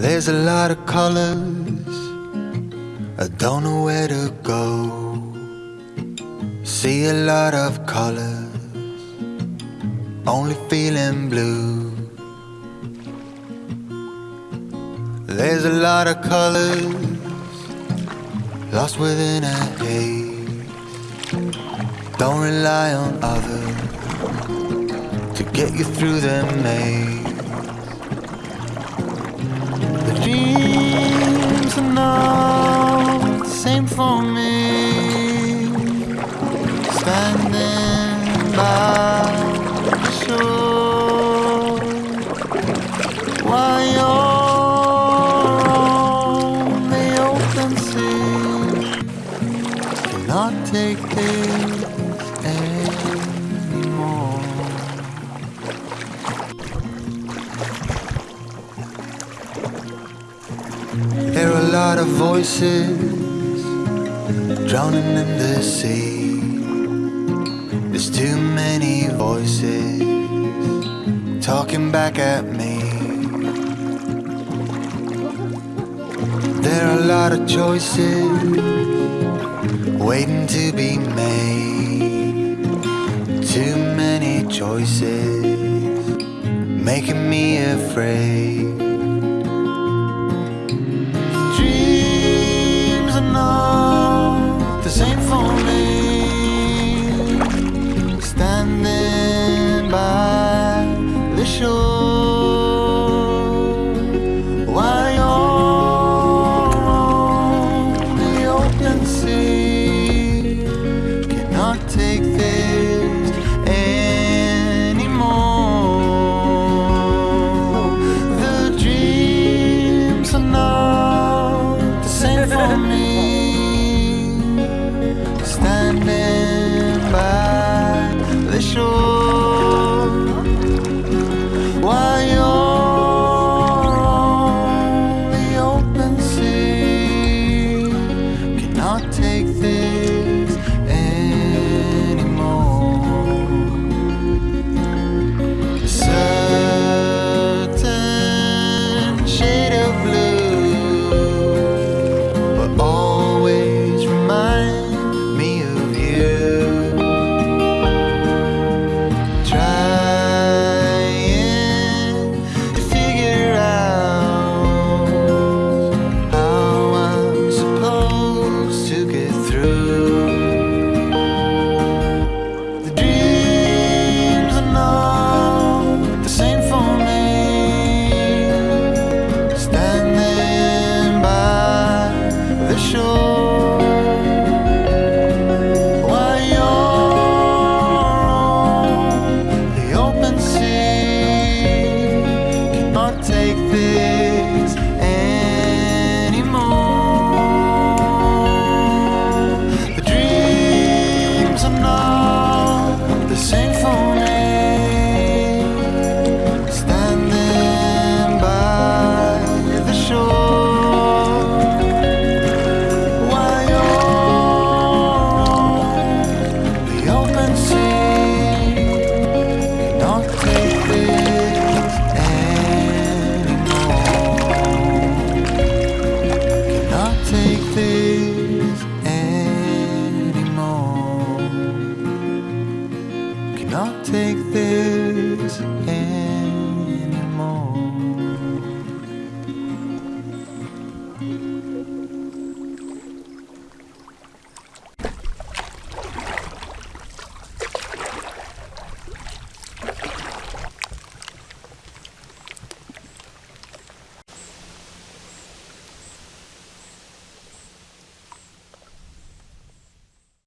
There's a lot of colors, I don't know where to go. See a lot of colors, only feeling blue. There's a lot of colors, lost within a haze. Don't rely on others to get you through the maze. The same for me. Standing by the shore, while you're on the open sea, cannot take this anymore. There lot of voices drowning in the sea. There's too many voices talking back at me. There are a lot of choices waiting to be made. Too many choices making me afraid. Shore. day.